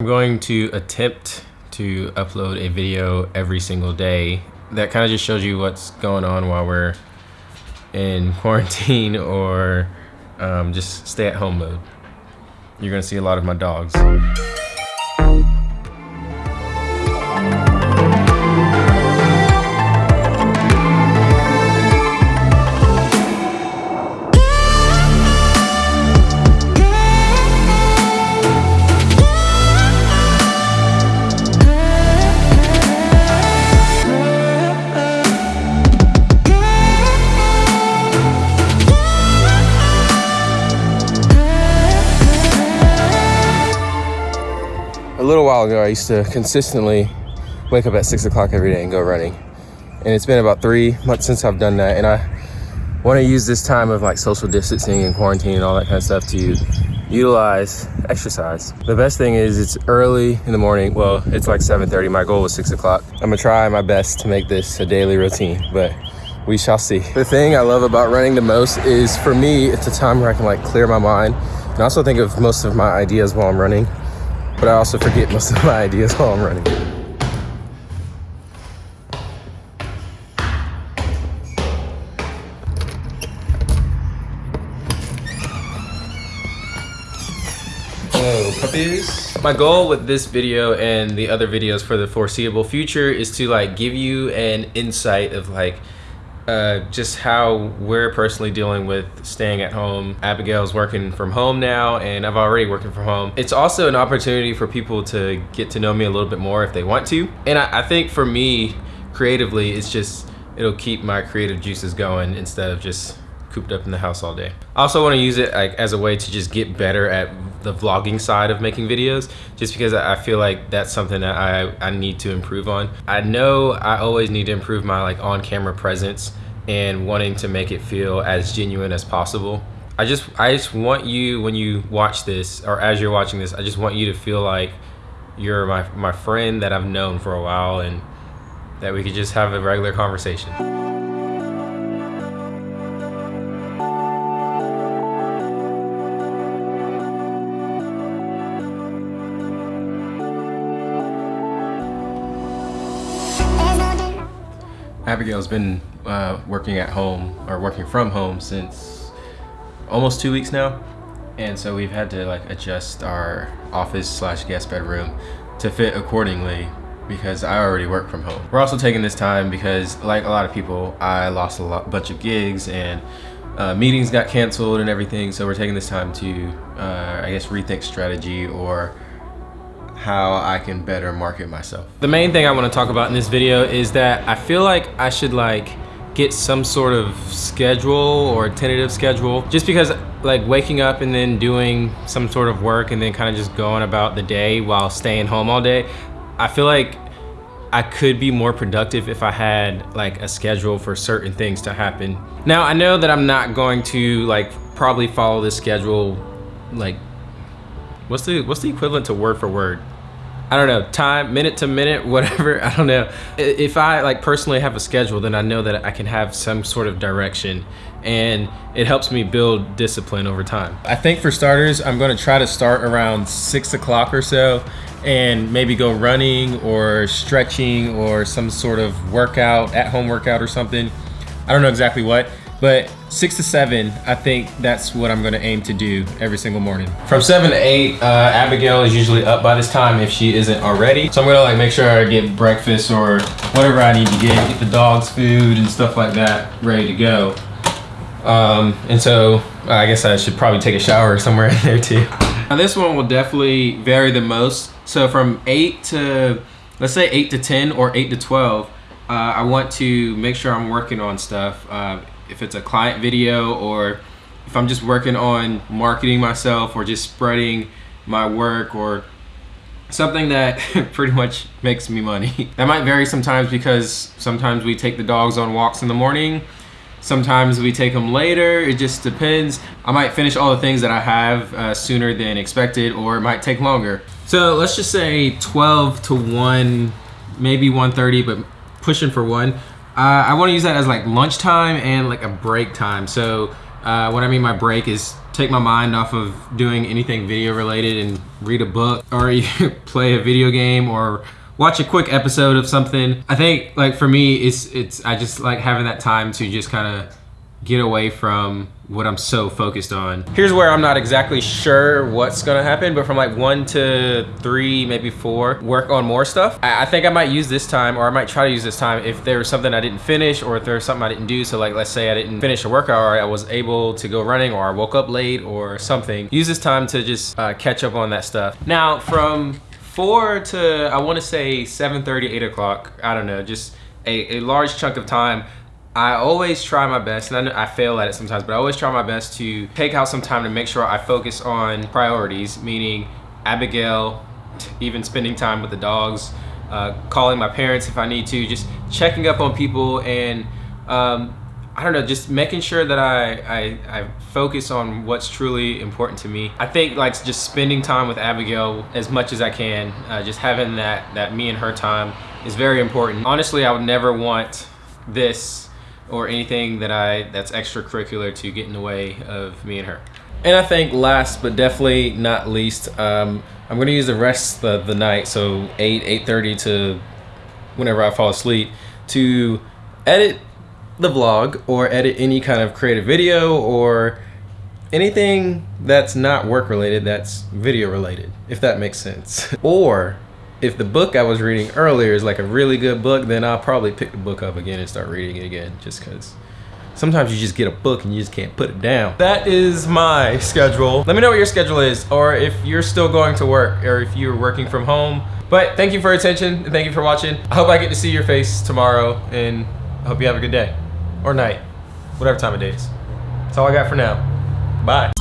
I'm going to attempt to upload a video every single day that kind of just shows you what's going on while we're in quarantine or um, just stay at home mode. You're gonna see a lot of my dogs. Little while ago, I used to consistently wake up at six o'clock every day and go running. And it's been about three months since I've done that. And I want to use this time of like social distancing and quarantine and all that kind of stuff to utilize exercise. The best thing is it's early in the morning. Well, it's like 7.30. My goal was six o'clock. I'm gonna try my best to make this a daily routine, but we shall see. The thing I love about running the most is for me, it's a time where I can like clear my mind and also think of most of my ideas while I'm running but I also forget most of my ideas while I'm running. Puppies. My goal with this video and the other videos for the foreseeable future is to like give you an insight of like uh, just how we're personally dealing with staying at home. Abigail's working from home now, and I've already working from home. It's also an opportunity for people to get to know me a little bit more if they want to. And I, I think for me, creatively, it's just, it'll keep my creative juices going instead of just cooped up in the house all day. I also want to use it like as a way to just get better at the vlogging side of making videos just because I feel like that's something that I, I need to improve on. I know I always need to improve my like on-camera presence and wanting to make it feel as genuine as possible. I just I just want you when you watch this or as you're watching this, I just want you to feel like you're my, my friend that I've known for a while and that we could just have a regular conversation. Abigail's been uh, working at home or working from home since almost two weeks now. And so we've had to like adjust our office slash guest bedroom to fit accordingly because I already work from home. We're also taking this time because like a lot of people, I lost a lot, bunch of gigs and uh, meetings got canceled and everything. So we're taking this time to, uh, I guess, rethink strategy or how I can better market myself. The main thing I want to talk about in this video is that I feel like I should like get some sort of schedule or tentative schedule just because like waking up and then doing some sort of work and then kind of just going about the day while staying home all day I feel like I could be more productive if I had like a schedule for certain things to happen. Now I know that I'm not going to like probably follow this schedule like what's the what's the equivalent to word for word? I don't know, time, minute to minute, whatever, I don't know. If I like personally have a schedule, then I know that I can have some sort of direction and it helps me build discipline over time. I think for starters, I'm gonna try to start around six o'clock or so and maybe go running or stretching or some sort of workout, at home workout or something. I don't know exactly what, but six to seven, I think that's what I'm gonna aim to do every single morning. From seven to eight, uh, Abigail is usually up by this time if she isn't already. So I'm gonna like make sure I get breakfast or whatever I need to get, get the dogs food and stuff like that ready to go. Um, and so I guess I should probably take a shower somewhere in there too. Now this one will definitely vary the most. So from eight to, let's say eight to 10 or eight to 12, uh, I want to make sure I'm working on stuff. If it's a client video or if I'm just working on marketing myself or just spreading my work or something that pretty much makes me money. that might vary sometimes because sometimes we take the dogs on walks in the morning. Sometimes we take them later. It just depends. I might finish all the things that I have uh, sooner than expected or it might take longer. So let's just say 12 to 1, maybe 1.30, but pushing for 1. Uh, I want to use that as like lunchtime and like a break time. So uh, what I mean by break is take my mind off of doing anything video related and read a book or play a video game or watch a quick episode of something. I think like for me, it's it's I just like having that time to just kind of get away from what I'm so focused on. Here's where I'm not exactly sure what's gonna happen, but from like one to three, maybe four, work on more stuff. I, I think I might use this time, or I might try to use this time if there was something I didn't finish, or if there was something I didn't do. So like, let's say I didn't finish a workout, or I was able to go running, or I woke up late, or something. Use this time to just uh, catch up on that stuff. Now, from four to, I wanna say 7.30, 8 o'clock, I don't know, just a, a large chunk of time, I always try my best, and I, I, fail at it sometimes, but I always try my best to take out some time to make sure I focus on priorities, meaning Abigail, even spending time with the dogs, uh, calling my parents if I need to, just checking up on people and um, I don't know, just making sure that I, I, I, focus on what's truly important to me. I think like just spending time with Abigail as much as I can, uh, just having that, that me and her time is very important. Honestly, I would never want this or anything that I that's extracurricular to get in the way of me and her. And I think last but definitely not least, um, I'm gonna use the rest of the night, so 8, 8.30 to whenever I fall asleep, to edit the vlog or edit any kind of creative video or anything that's not work related that's video related, if that makes sense. or if the book I was reading earlier is like a really good book, then I'll probably pick the book up again and start reading it again just because sometimes you just get a book and you just can't put it down. That is my schedule. Let me know what your schedule is or if you're still going to work or if you're working from home. But thank you for attention and thank you for watching. I hope I get to see your face tomorrow and I hope you have a good day or night, whatever time of day it is. That's all I got for now. Bye.